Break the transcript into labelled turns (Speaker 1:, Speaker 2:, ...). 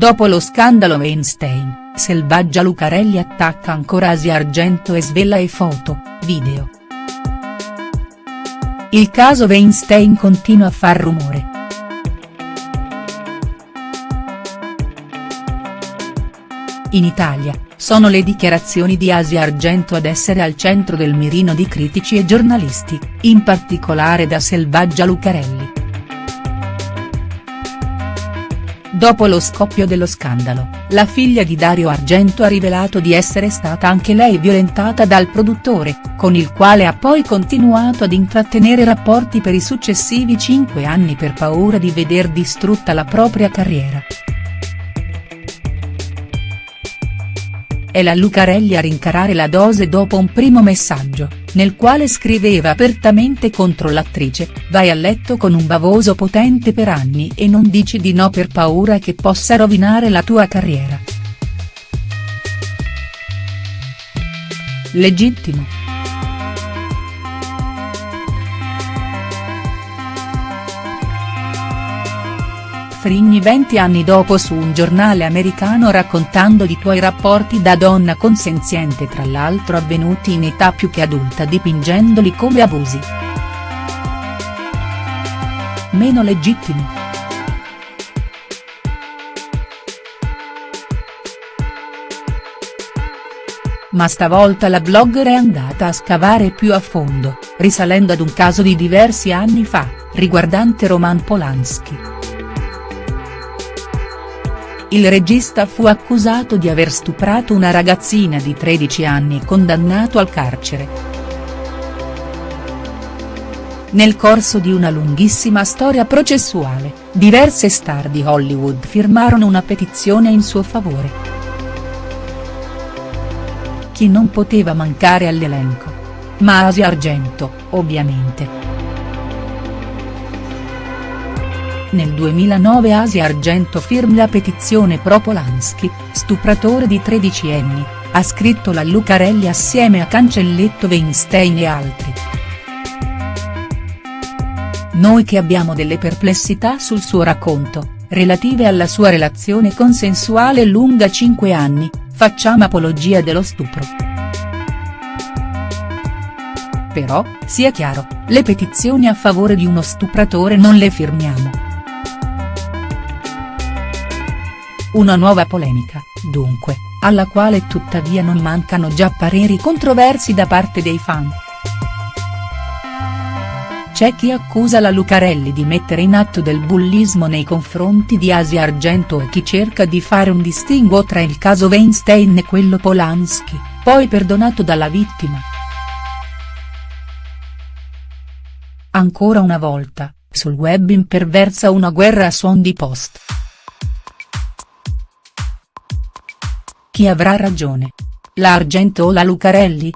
Speaker 1: Dopo lo scandalo Weinstein, Selvaggia Lucarelli attacca ancora Asia Argento e svela e foto, video. Il caso Weinstein continua a far rumore. In Italia, sono le dichiarazioni di Asia Argento ad essere al centro del mirino di critici e giornalisti, in particolare da Selvaggia Lucarelli. Dopo lo scoppio dello scandalo, la figlia di Dario Argento ha rivelato di essere stata anche lei violentata dal produttore, con il quale ha poi continuato ad intrattenere rapporti per i successivi cinque anni per paura di veder distrutta la propria carriera. È la Lucarelli a rincarare la dose dopo un primo messaggio, nel quale scriveva apertamente contro l'attrice, vai a letto con un bavoso potente per anni e non dici di no per paura che possa rovinare la tua carriera. Legittimo. Frigni 20 anni dopo su un giornale americano raccontando di tuoi rapporti da donna consenziente tra l'altro avvenuti in età più che adulta dipingendoli come abusi. Meno legittimi. Ma stavolta la blogger è andata a scavare più a fondo, risalendo ad un caso di diversi anni fa, riguardante Roman Polanski. Il regista fu accusato di aver stuprato una ragazzina di 13 anni e condannato al carcere. Nel corso di una lunghissima storia processuale, diverse star di Hollywood firmarono una petizione in suo favore. Chi non poteva mancare all'elenco? Ma Asia Argento, ovviamente. Nel 2009 Asia Argento firma la petizione pro Polanski, stupratore di 13 anni, ha scritto la Lucarelli assieme a Cancelletto Weinstein e altri. Noi che abbiamo delle perplessità sul suo racconto, relative alla sua relazione consensuale lunga 5 anni, facciamo apologia dello stupro. Però, sia chiaro, le petizioni a favore di uno stupratore non le firmiamo. Una nuova polemica, dunque, alla quale tuttavia non mancano già pareri controversi da parte dei fan. C'è chi accusa la Lucarelli di mettere in atto del bullismo nei confronti di Asia Argento e chi cerca di fare un distinguo tra il caso Weinstein e quello Polanski, poi perdonato dalla vittima. Ancora una volta, sul web imperversa una guerra a suon di post. Chi avrà ragione? La Argento o la Lucarelli?.